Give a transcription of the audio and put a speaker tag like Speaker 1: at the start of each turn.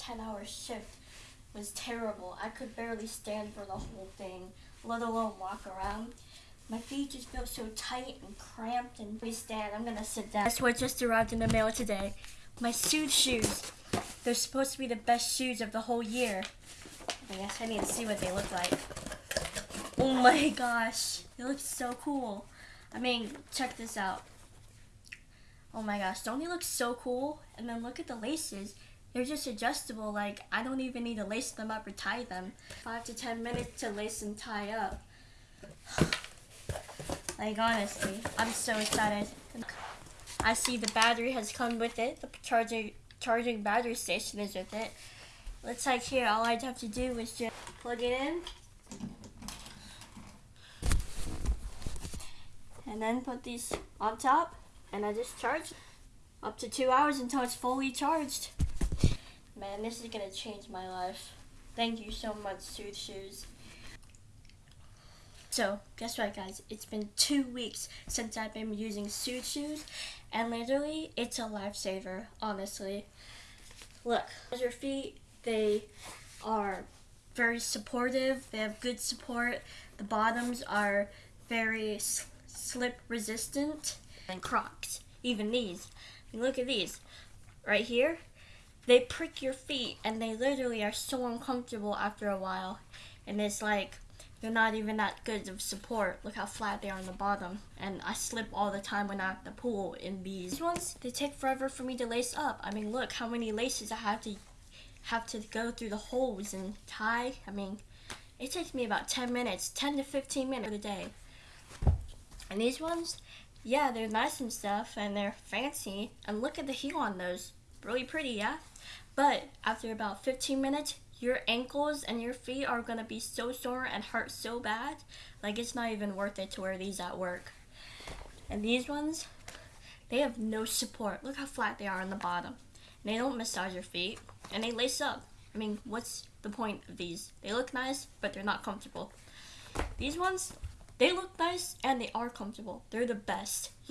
Speaker 1: 10 hour shift was terrible. I could barely stand for the whole thing, let alone walk around. My feet just felt so tight and cramped and we stand. I'm gonna sit down. That's what just arrived in the mail today. My Sooth Shoes. They're supposed to be the best shoes of the whole year. I guess I need to see what they look like. Oh my gosh. They look so cool. I mean, check this out. Oh my gosh, don't they look so cool? And then look at the laces. They're just adjustable, like I don't even need to lace them up or tie them. Five to ten minutes to lace and tie up. like honestly, I'm so excited. I see the battery has come with it. The charging charging battery station is with it. Looks like here all I'd have to do is just plug it in. And then put these on top and I just charge up to two hours until it's fully charged. Man, this is gonna change my life. Thank you so much, Sooth Shoes. So, guess what, guys? It's been two weeks since I've been using Sooth Shoes, and literally, it's a lifesaver, honestly. Look, your feet, they are very supportive, they have good support. The bottoms are very slip resistant and Crocs. Even these. Look at these. Right here. They prick your feet and they literally are so uncomfortable after a while. And it's like they're not even that good of support. Look how flat they are on the bottom. And I slip all the time when I'm at the pool in these. Ones, they take forever for me to lace up. I mean, look how many laces I have to have to go through the holes and tie. I mean, it takes me about 10 minutes, 10 to 15 minutes a day. And these ones, yeah, they're nice and stuff, and they're fancy. And look at the heel on those. Really pretty, yeah? But after about 15 minutes, your ankles and your feet are gonna be so sore and hurt so bad. Like, it's not even worth it to wear these at work. And these ones, they have no support. Look how flat they are on the bottom. And they don't massage your feet, and they lace up. I mean, what's the point of these? They look nice, but they're not comfortable. These ones, they look nice and they are comfortable. They're the best. You